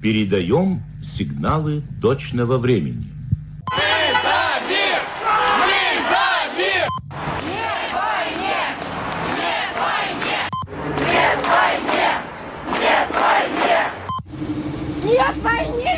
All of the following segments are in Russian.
Передаем сигналы точного времени. Нет войне!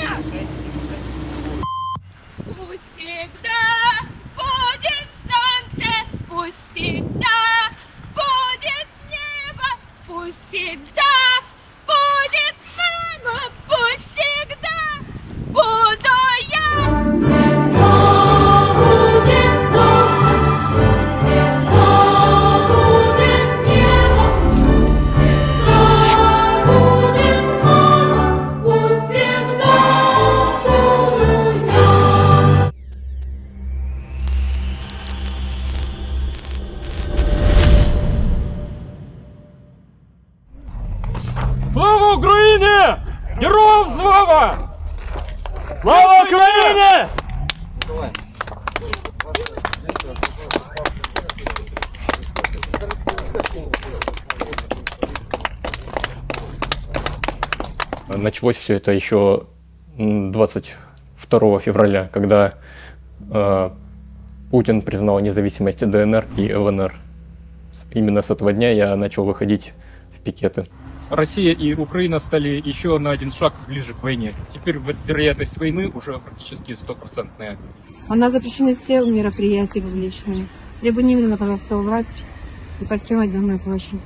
Україні! Героям слава! Слава Україні! Началось все это еще м, 22 февраля, когда э, Путин признал независимость ДНР и ЛНР. С- Именно с этого дня я начал выходить в пикеты. Россия и Украина стали еще на один шаг ближе к войне. Теперь вероятность войны уже практически стопроцентная. У нас запрещены все мероприятия публичные. Либо немедленно, пожалуйста, убрать и покинуть Домную площадь.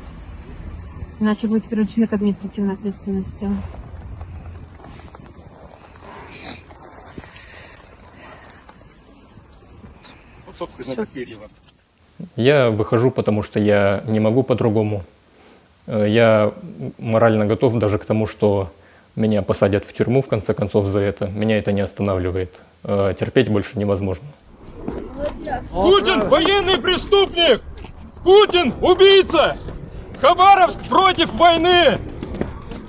Иначе будете привлечены к административной ответственности. Вот, собственно, такие дела. Я выхожу, потому что я не могу по-другому. Э, Я морально готов даже к тому, что меня посадят в тюрьму, в конце концов, за это. Меня это не останавливает. Э, Терпеть больше невозможно. Путин военный преступник! Путин убийца! Хабаровск против войны!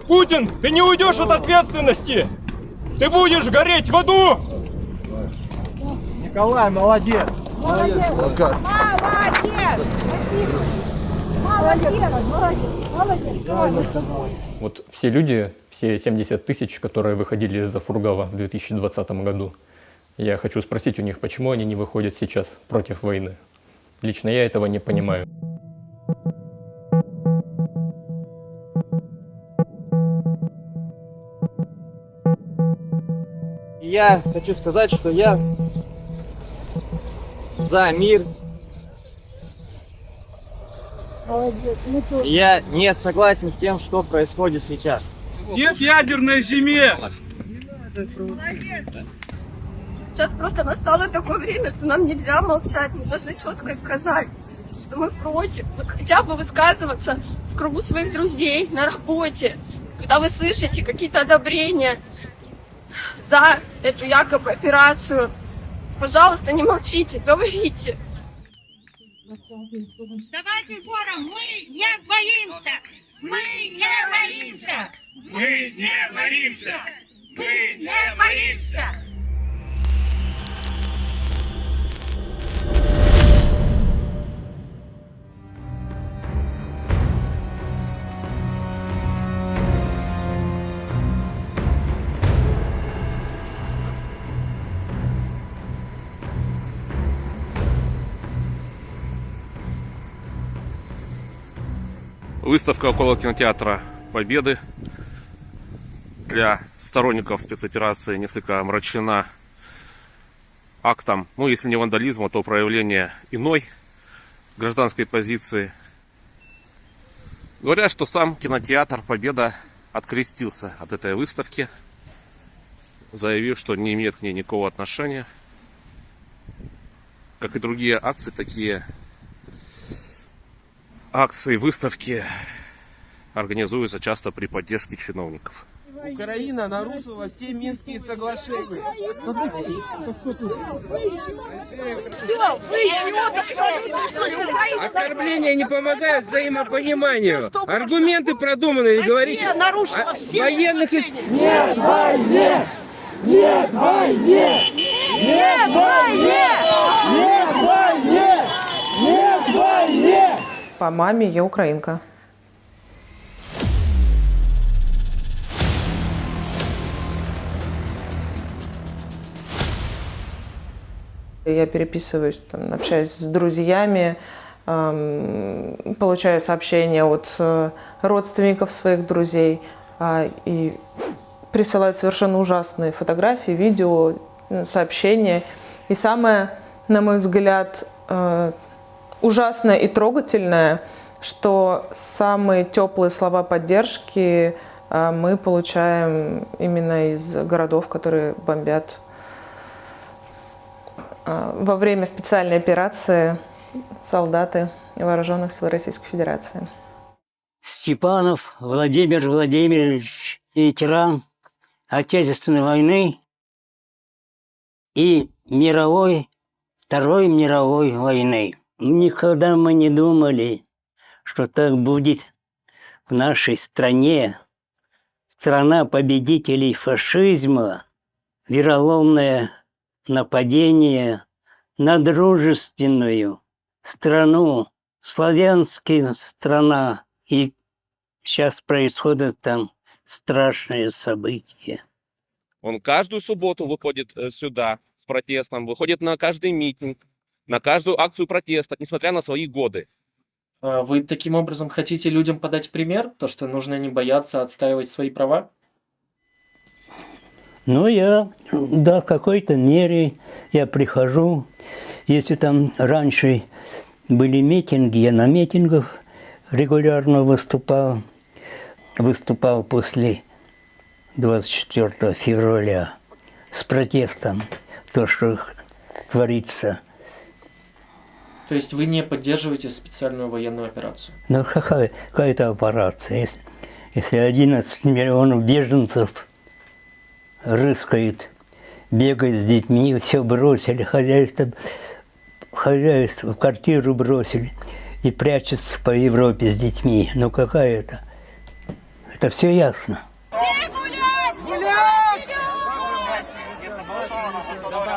Путин, ты не уйдешь от ответственности! Ты будешь гореть в аду! Николай, молодец! Молодец! Молодец! Молодец! Молодец! Молодец! Вот все люди, все 70 тысяч, которые выходили из-за Фургава в 2020 году, я хочу спросить у них, почему они не выходят сейчас против войны. Лично я этого не понимаю. Я хочу сказать, что я за мир. Я не согласен с тем, что происходит сейчас. Нет ядерной зиме! Сейчас просто настало такое время, что нам нельзя молчать, мы должны четко сказать, что мы против. Хотя бы высказываться в кругу своих друзей, на работе, когда вы слышите какие-то одобрения за эту якобы операцию. Пожалуйста, не молчите, говорите. Давайте хором, мы не боимся! Мы не боимся! Мы не боимся! Мы не боимся! Выставка около кинотеатра Победы для сторонников спецоперации несколько омрачена актом, ну если не вандализма, то проявление иной гражданской позиции. Говорят, что сам кинотеатр Победа открестился от этой выставки, заявив, что не имеет к ней никакого отношения. Как и другие акции, такие акции, выставки организуются часто при поддержке чиновников. Украина нарушила все Минские соглашения. Оскорбления не помогают взаимопониманию. Аргументы продуманы и говорите о военных... ис- Нет войне! Нет войне! Нет войне! Нет войне! По маме я украинка. Я переписываюсь, там, общаюсь с друзьями, эм, получаю сообщения от э, родственников своих друзей э, и присылают совершенно ужасные фотографии, видео, сообщения. И самое, на мой взгляд, э, ужасное и трогательное, что самые теплые слова поддержки э, мы получаем именно из городов, которые бомбят э, во время специальной операции солдаты вооруженных сил Российской Федерации. Степанов Владимир Владимирович, ветеран Отечественной войны и мировой, Второй мировой войны. Никогда мы не думали, что так будет в нашей стране. Страна победителей фашизма, вероломное нападение на дружественную страну, славянская страна. И сейчас происходит там страшные события. Он каждую субботу выходит э, сюда с протестом, выходит на каждый митинг, на каждую акцию протеста, несмотря на свои годы. А Вы таким образом хотите людям подать пример, то, что нужно не бояться отстаивать свои права? Ну, я, да, в какой-то мере я прихожу. Если там раньше были митинги, я на митингах регулярно выступал. Выступал после 24 февраля с протестом, то, что творится. То есть вы не поддерживаете специальную военную операцию? Ну, какая, какая-то операция. Если, если 11 миллионов беженцев рыскает, бегает с детьми, все бросили, хозяйство, хозяйство, квартиру бросили и прячется по Европе с детьми. Ну, какая это? Это все ясно.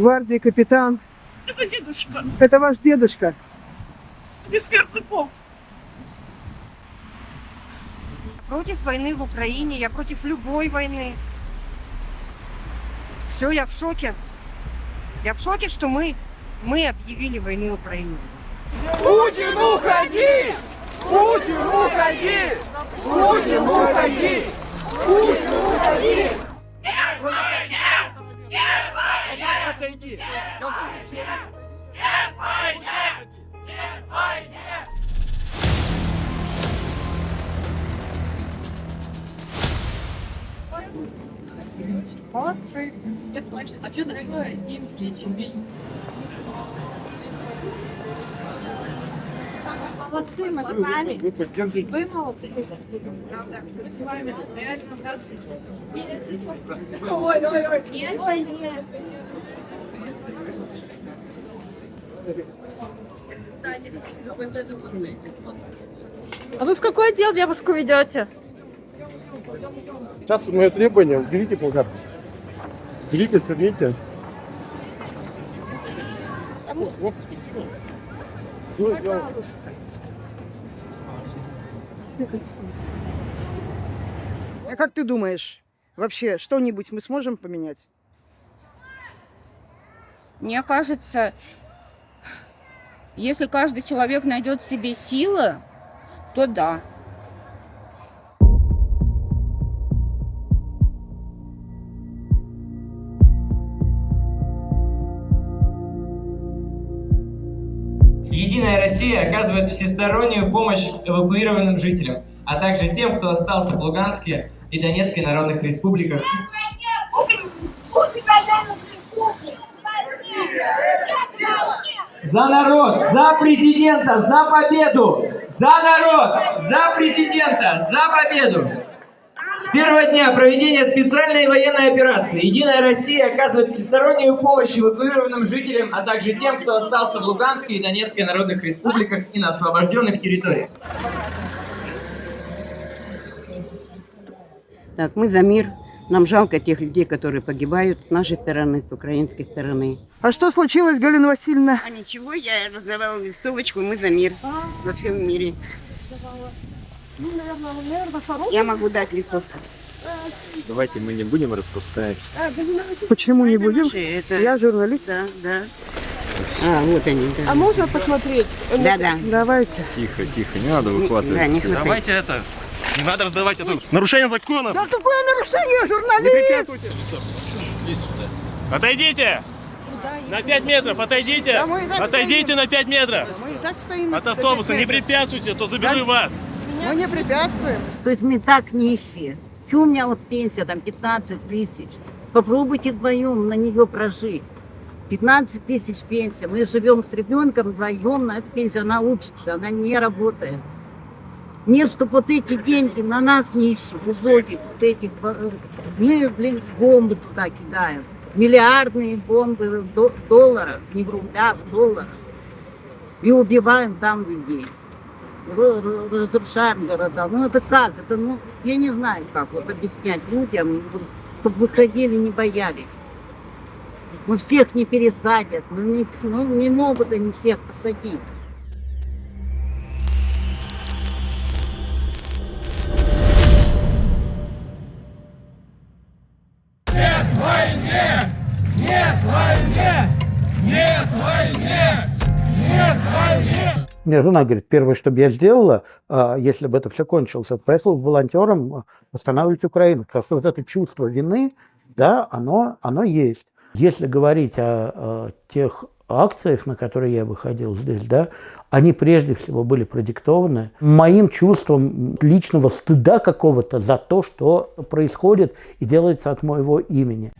Гвардии капитан. Это дедушка, Это ваш дедушка. бессмертный полк. Против войны в Украине, я против любой войны. Все, я в шоке. Я в шоке, что мы, мы объявили войну Украине. Путин, уходи! Путин, уходи! Путин, уходи! Путин, уходи! Молодцы. А что такое им плечи? Молодцы, мы с вами. Вы молодцы. Мы с вами реально у нас... Ой, ой, ой. Нет, Ой, нет. А вы в какой отдел девушку ведете? Сейчас мое требование, уберите плакат. Берите, сверните. Вот, вот, спасибо. Ну, я- А как ты думаешь, вообще что-нибудь мы сможем поменять? Мне кажется, если каждый человек найдет в себе силы, то да. Россия оказывает всестороннюю помощь эвакуированным жителям, а также тем, кто остался в Луганске и Донецкой народных республиках. За народ, за президента, за победу! За народ, за президента, за победу! С первого дня проведения специальной военной операции «Единая Россия» оказывает всестороннюю помощь эвакуированным жителям, а также тем, кто остался в Луганской и Донецкой народных республиках и на освобожденных территориях. Так, мы за мир. Нам жалко тех людей, которые погибают с нашей стороны, с украинской стороны. А что случилось, Галина Васильевна? А ничего, я раздавала листовочку «Мы за мир» во всем мире. Ну, наверное, наверное, хороший. Я могу дать листовку. Давайте мы не будем распространять. Почему не будем? это- Я журналист. Да, да. А, вот они, да. А можно посмотреть? Да, да. Давайте. Тихо, тихо, не надо выхватывать. Да, не. Давайте это. Не надо раздавать это. Нарушение закона. Да какое нарушение, журналист? Отойдите! На 5 метров отойдите! Да Отойдите стоим. на 5 метров! Мы и так стоим. От автобуса не препятствуйте, а то заберу вас! Мы не препятствуем. То есть мы так нищие. Чего у меня вот пенсия там 15 тысяч? Попробуйте вдвоем на нее прожить. 15 тысяч пенсия. Мы живем с ребенком вдвоем на эту пенсию. Она учится, она не работает. Нет, чтобы вот эти деньги на нас нищих, убогих, вот этих, э, мы, блин, бомбы туда кидаем. Миллиардные бомбы в до- в долларах, не в рублях, в долларах. И убиваем там людей. Разрушаем города. Ну это как? Это, ну, я не знаю, как вот объяснять людям, чтобы выходили, не боялись. Мы всех не пересадят, ну не, ну, не могут они всех посадить. Мне жена говорит, первое, что бы я сделала, а, если бы это все кончилось, это поехала к волонтерам а, восстанавливать Украину. Потому что вот это чувство вины, да, оно, оно есть. Если говорить о, о тех акциях, на которые я выходил здесь, да, они прежде всего были продиктованы моим чувством личного стыда какого-то за то, что происходит и делается от моего имени.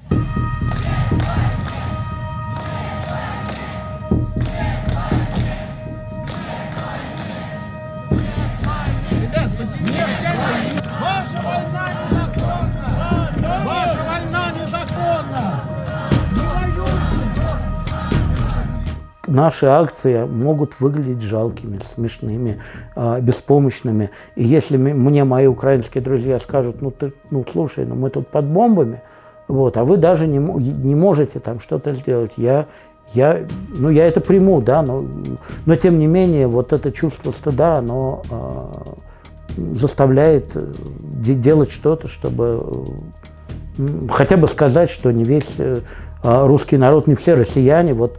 Наши акции могут выглядеть жалкими, смешными, а, беспомощными. И если мне мои украинские друзья скажут, ну ты, ну слушай, ну мы тут под бомбами, вот, а вы даже не, не можете там что-то сделать, я, я, ну я это приму, да, но, но тем не менее вот это чувство стыда, оно а, заставляет э, де- делать что-то, чтобы хотя бы сказать, что не весь э, а, русский народ, не все россияне вот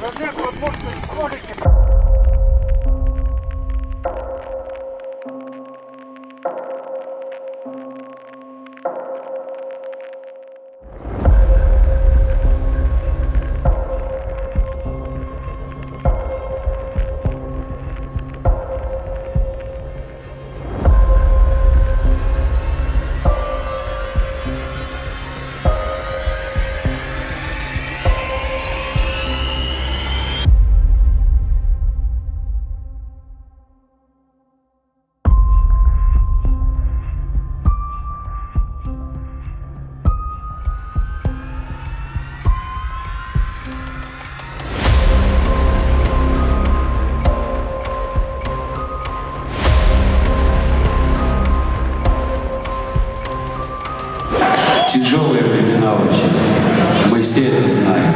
во всех возможных Тяжелые времена очень. Мы все это знаем.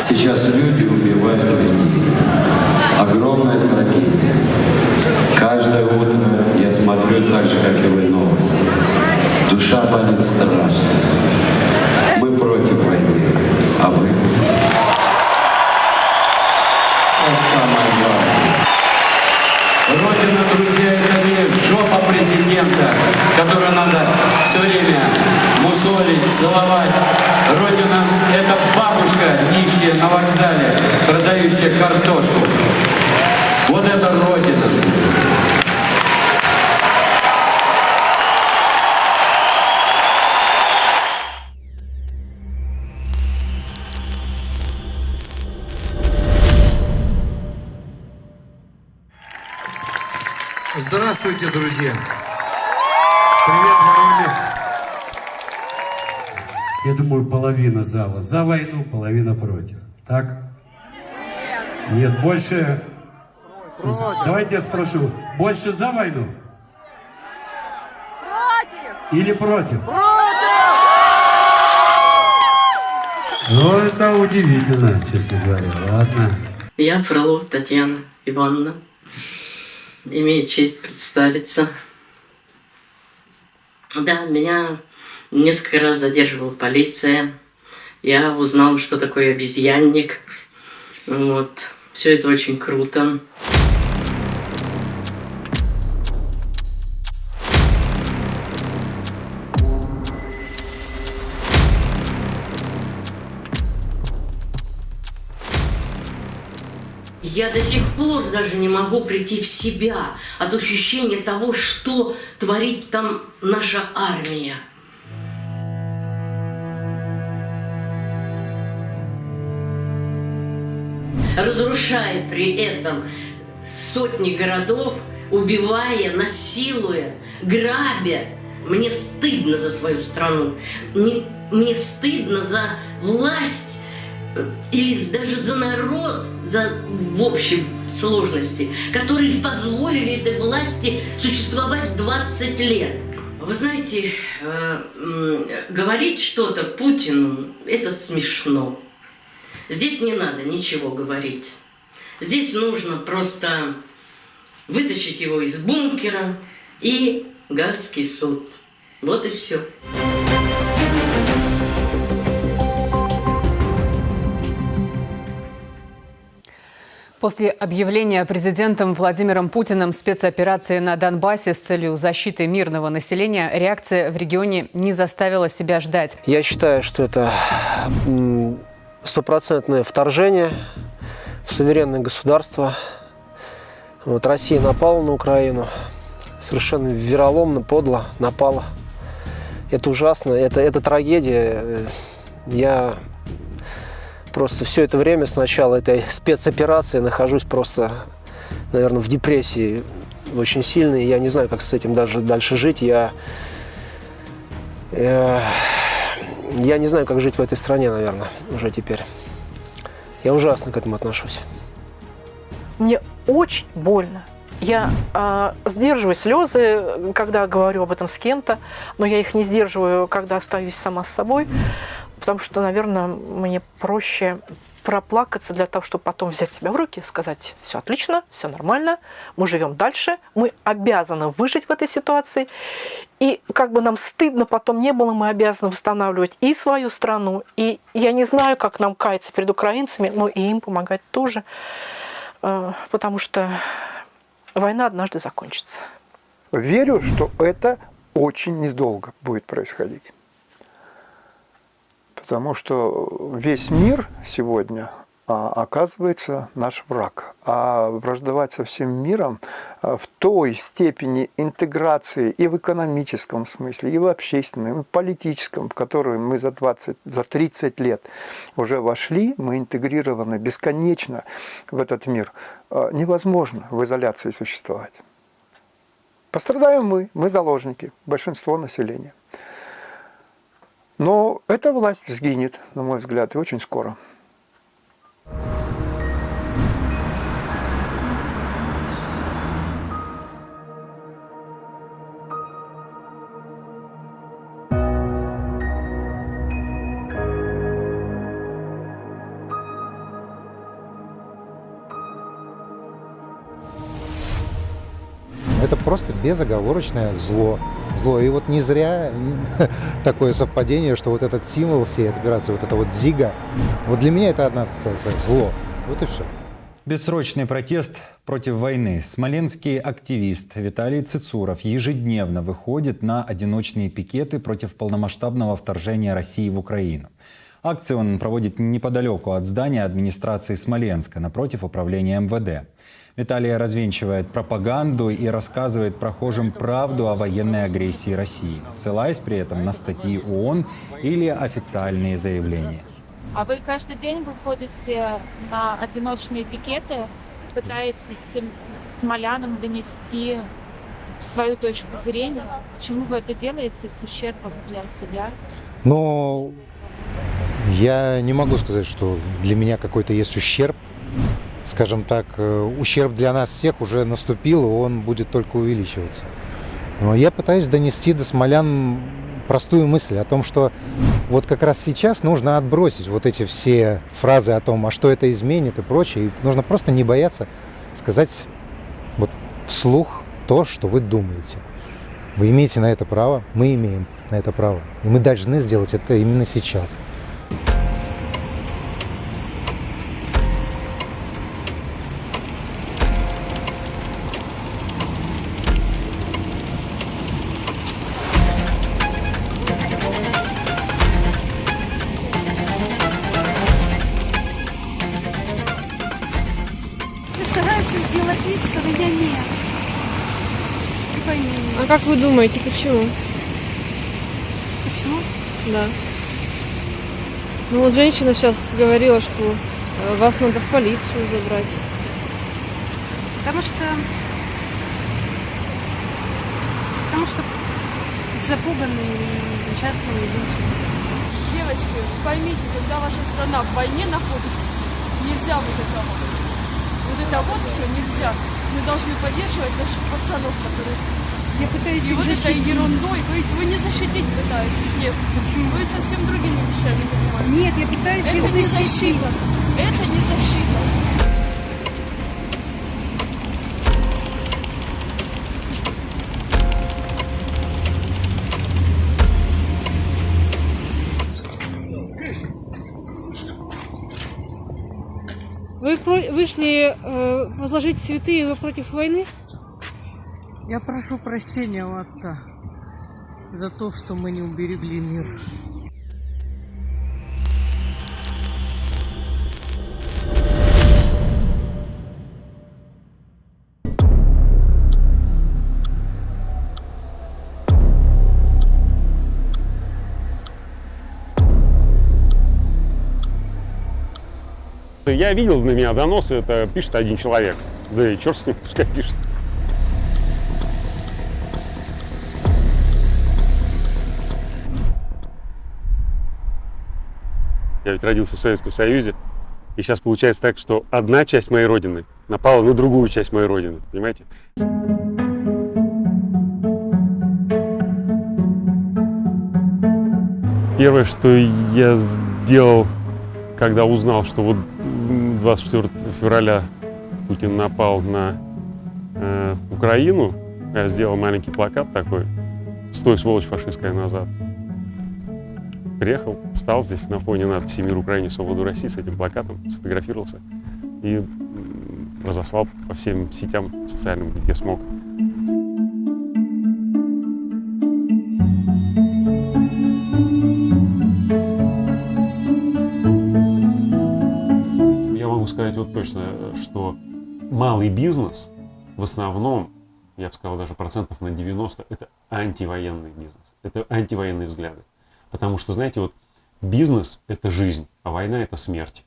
Сейчас люди убивают людей. Огромная трагедия. Каждое утро я смотрю так же, как и вы, новости. Душа болит страшно. Мусолить, целовать. Родина – это бабушка, нищая на вокзале, продающая картошку. Вот это Родина. Здравствуйте, друзья! Привет, Воронеж! Я думаю, половина зала за войну, половина против. Так? Нет, больше... Давайте я спрошу, больше за войну? Или против? Ну, это удивительно, честно говоря. Ладно. Я Фролова Татьяна Ивановна. Имею честь представиться. Да, меня несколько раз задерживала полиция. Я узнал, что такое обезьянник. Вот. Все это очень круто. Я до сих пор даже не могу прийти в себя от ощущения того, что творит там наша армия. Разрушая при этом сотни городов, убивая, насилуя, грабя. Мне стыдно за свою страну. Мне, мне стыдно за власть или даже за народ, за в общем сложности, которые позволили этой власти существовать 20 лет. Вы знаете, э, э, говорить что-то Путину – это смешно. Здесь не надо ничего говорить. Здесь нужно просто вытащить его из бункера и Гальский суд. Вот и все. После объявления президентом Владимиром Путиным спецоперации на Донбассе с целью защиты мирного населения реакция в регионе не заставила себя ждать. Я считаю, что это стопроцентное вторжение в суверенное государство. Вот Россия напала на Украину, совершенно вероломно, подло напала. Это ужасно, это, это трагедия. Я просто все это время с начала этой спецоперации нахожусь просто, наверное, в депрессии очень сильной. Я не знаю, как с этим даже дальше жить. Я, я, я не знаю, как жить в этой стране, наверное, уже теперь. Я ужасно к этому отношусь. Мне очень больно. Я э, сдерживаю слезы, когда говорю об этом с кем-то, но я их не сдерживаю, когда остаюсь сама с собой, потому что, наверное, мне проще проплакаться для того, чтобы потом взять себя в руки, сказать, все отлично, все нормально, мы живем дальше, мы обязаны выжить в этой ситуации. И как бы нам стыдно потом не было, мы обязаны восстанавливать и свою страну, и я не знаю, как нам каяться перед украинцами, но и им помогать тоже, э, потому что война однажды закончится. Верю, что это очень недолго будет происходить. Потому что весь мир сегодня а, оказывается наш враг. А враждовать со всем миром а, в той степени интеграции и в экономическом смысле, и в общественном, и в политическом, в которую мы за 20, за 30 лет уже вошли, мы интегрированы бесконечно в этот мир, а, невозможно в изоляции существовать. Пострадаем мы, мы заложники, большинство населения. Но эта власть сгинет, на мой взгляд, и очень скоро. Это просто безоговорочное зло. Зло. И вот не зря такое совпадение, что вот этот символ всей этой операции, вот это вот зига, вот для меня это одна ассоциация. Зло. Вот и все. Бессрочный протест против войны. Смоленский активист Виталий Цицуров ежедневно выходит на одиночные пикеты против полномасштабного вторжения России в Украину. Акции он проводит неподалеку от здания администрации Смоленска, напротив управления МВД. Виталий развенчивает пропаганду и рассказывает прохожим правду о военной агрессии России, ссылаясь при этом на статьи ООН или официальные заявления. А вы каждый день выходите на одиночные пикеты, пытаетесь смолянам донести свою точку зрения. Почему вы это делаете с ущербом для себя? Но я не могу сказать, что для меня какой-то есть ущерб. Скажем так, э, ущерб для нас всех уже наступил, и он будет только увеличиваться. Но я пытаюсь донести до смолян простую мысль о том, что вот как раз сейчас нужно отбросить вот эти все фразы о том, а что это изменит и прочее. И нужно просто не бояться сказать вот вслух то, что вы думаете. Вы имеете на это право, мы имеем на это право. И мы должны сделать это именно сейчас. Думаете, почему? Почему? Да. Ну вот женщина сейчас говорила, что э, вас надо в полицию забрать. Потому что... Потому что запуганные несчастные люди. Девочки, поймите, когда ваша страна в войне находится, нельзя вот этого. Вот это вот все нельзя. Мы должны поддерживать наших пацанов, которые... Я пытаюсь И их вот этой защитить. ерундой вы, вы не защитить пытаетесь. Нет. Почему? Вы совсем другими вещами занимаетесь. Нет, я пытаюсь Это их не защитить. защита. Это не защита. Вы вышли э, возложить цветы, и вы против войны? Я прошу прощения у отца за то, что мы не уберегли мир. Я видел на меня доносы, это пишет один человек. Да и черт с ним, пускай пишет. Я ведь родился в Советском Союзе, и сейчас получается так, что одна часть моей родины напала на другую часть моей родины, понимаете? Первое, что я сделал, когда узнал, что вот 24 февраля Путин напал на э, Украину, я сделал маленький плакат такой «Стой, сволочь фашистская, назад». Приехал, встал здесь на фоне надписи «Мир Украине, свободу России» с этим плакатом, сфотографировался и разослал по всем сетям социальным, где смог. Я могу сказать вот точно, что малый бизнес в основном, я бы сказал даже процентов на 90, это антивоенный бизнес. Это антивоенные взгляды. Потому что, знаете, вот бизнес – это жизнь, а война – это смерть.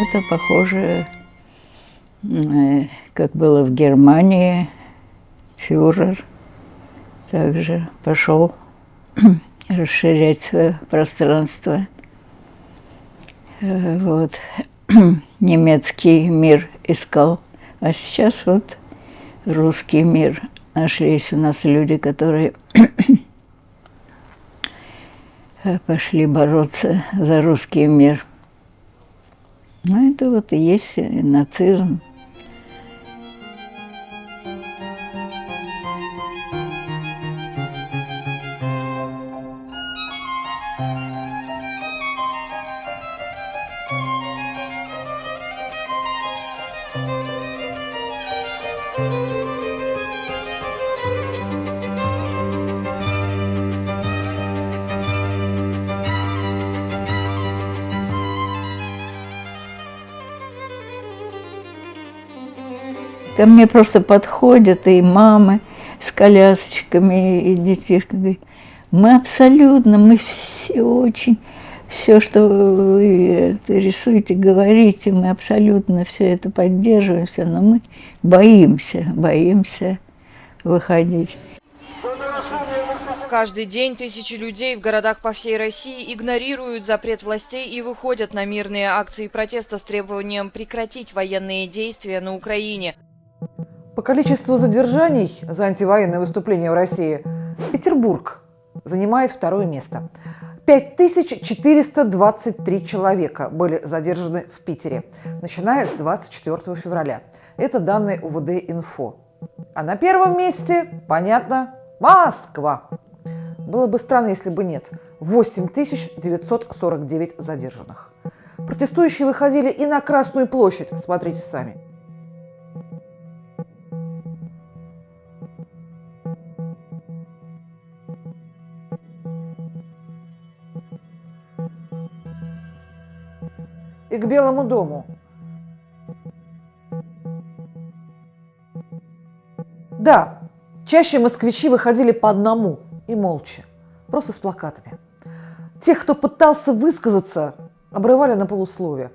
Это похоже, э, как было в Германии, фюрер также пошел расширять свое пространство. Э, Вот. Немецкий мир искал, а сейчас вот русский мир. Нашлись у нас люди, которые э, пошли бороться за русский мир. Ну, это вот и есть нацизм. Ко мне просто подходят и мамы с колясочками, и детишками. Мы абсолютно, мы все очень, все, что вы рисуете, говорите, мы абсолютно все это поддерживаем, все, но мы боимся, боимся выходить. Каждый день тысячи людей в городах по всей России игнорируют запрет властей и выходят на мирные акции протеста с требованием прекратить военные действия на Украине. По количеству задержаний за антивоенное выступление в России Петербург занимает второе место. 5423 человека были задержаны в Питере, начиная с 24 февраля. Это данные УВД-Инфо. А на первом месте, понятно, Москва. Было бы странно, если бы нет. 8949 задержанных. Протестующие выходили и на Красную площадь, смотрите сами. И к Белому дому. Да, чаще москвичи выходили по одному и молча, просто с плакатами. Тех, кто пытался высказаться, обрывали на полусловие.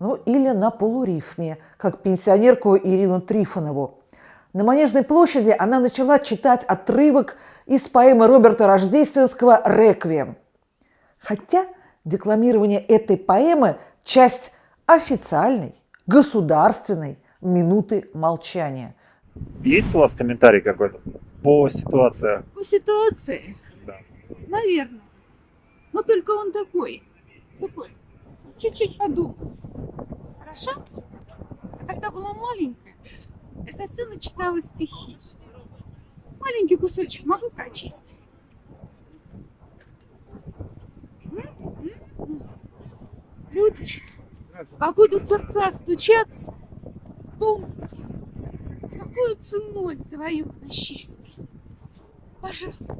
Ну или на полурифме, как пенсионерку Ирину Трифонову. На Манежной площади она начала читать отрывок из поэмы Роберта Рождественского «Реквием». Хотя декламирование этой поэмы – часть официальной, государственной минуты молчания. Есть у вас комментарий какой-то по ситуации? По ситуации? Да. Наверное. Но только он такой. Такой. Чуть-чуть подумать. Хорошо? А когда была маленькая, я со сцены читала стихи. Маленький кусочек могу прочесть? Люди, покуда сердца стучатся, помните, какую ценой завоевано счастье. Пожалуйста,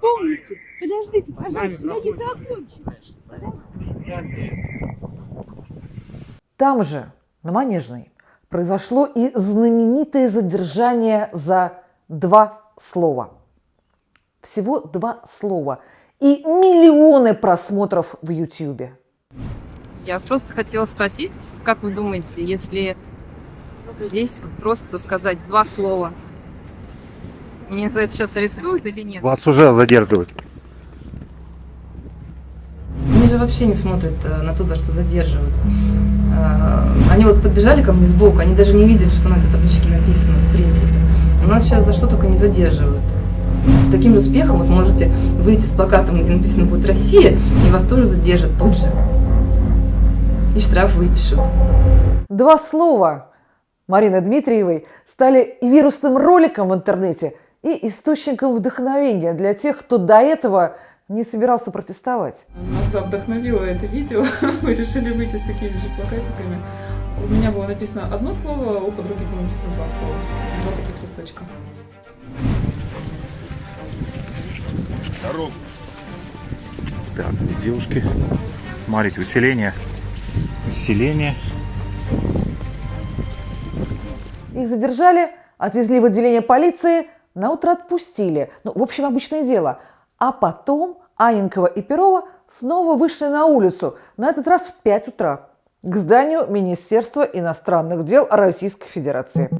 помните, подождите, пожалуйста, я не закончила. Там же, на Манежной, произошло и знаменитое задержание за два слова. Всего два слова. И миллионы просмотров в Ютьюбе. Я просто хотела спросить, как вы думаете, если здесь просто сказать два слова, мне за это сейчас арестуют или нет? Вас уже задерживают. Они же вообще не смотрят э, на то, за что задерживают. Э, Они вот подбежали ко мне сбоку, они даже не видели, что на этой табличке написано, в принципе. У нас сейчас за что только не задерживают. С таким же успехом вот можете выйти с плакатом, где написано будет «Россия», и вас тоже задержат тут же. И штраф выпишут. Два слова Марины Дмитриевой стали и вирусным роликом в интернете, и источником вдохновения для тех, кто до этого не собирался протестовать. Нас да, вдохновило это видео. Мы решили выйти с такими же плакатиками. У меня было написано одно слово, у подруги было написано два слова. Два таких листочка. Дорогу. Так, девушки, смотрите, усиление. Усиление. Их задержали, отвезли в отделение полиции, на утро отпустили. Ну, в общем, обычное дело. А потом Аненкова и Перова снова вышли на улицу, на этот раз в 5 утра, к зданию Министерства иностранных дел Российской Федерации.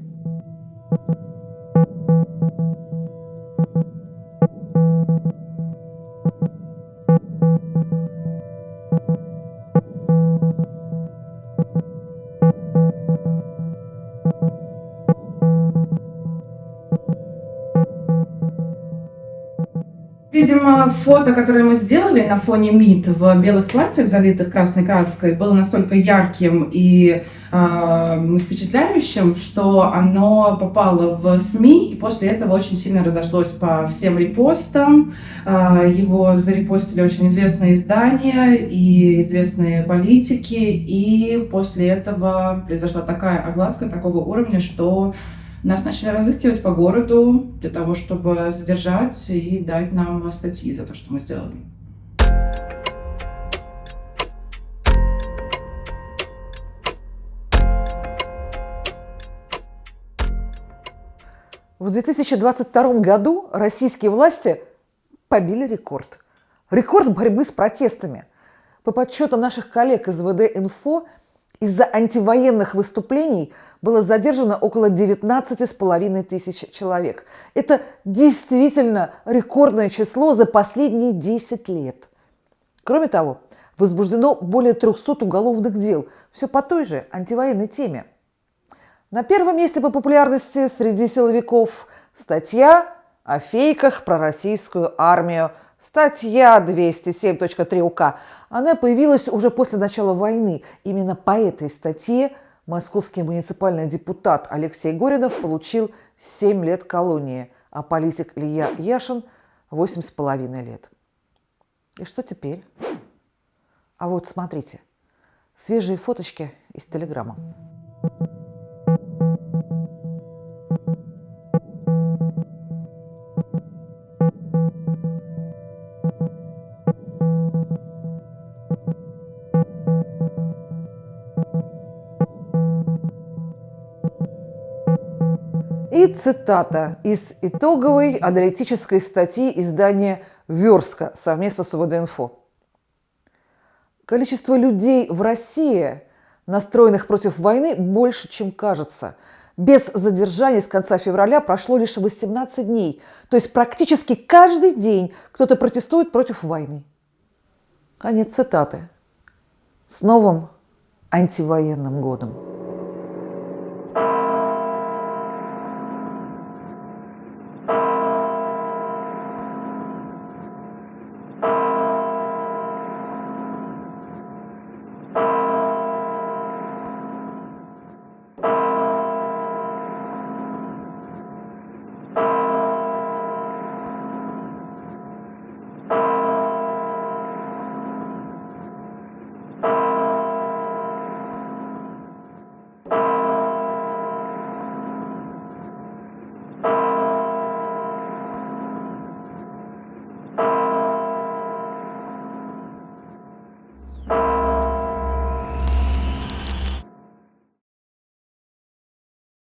Видимо, фото, которое мы сделали на фоне МИД в белых платьях, залитых красной краской, было настолько ярким и э, впечатляющим, что оно попало в СМИ, и после этого очень сильно разошлось по всем репостам. Э, его зарепостили очень известные издания и известные политики, и после этого произошла такая огласка такого уровня, что нас начали разыскивать по городу для того, чтобы задержать и дать нам статьи за то, что мы сделали. В 2022 году российские власти побили рекорд. Рекорд борьбы с протестами. По подсчетам наших коллег из ВД-Инфо, из-за антивоенных выступлений было задержано около 19,5 тысяч человек. Это действительно рекордное число за последние 10 лет. Кроме того, возбуждено более 300 уголовных дел. Все по той же антивоенной теме. На первом месте по популярности среди силовиков статья о фейках про российскую армию. Статья 207.3 УК. Она появилась уже после начала войны. Именно по этой статье московский муниципальный депутат Алексей Горинов получил 7 лет колонии, а политик Илья Яшин – 8,5 лет. И что теперь? А вот смотрите, свежие фоточки из Телеграма. Цитата из итоговой аналитической статьи издания «Верска» совместно с ВД-Инфо. Количество людей в России, настроенных против войны, больше, чем кажется. Без задержаний с конца февраля прошло лишь 18 дней. То есть практически каждый день кто-то протестует против войны. Конец цитаты. С новым антивоенным годом.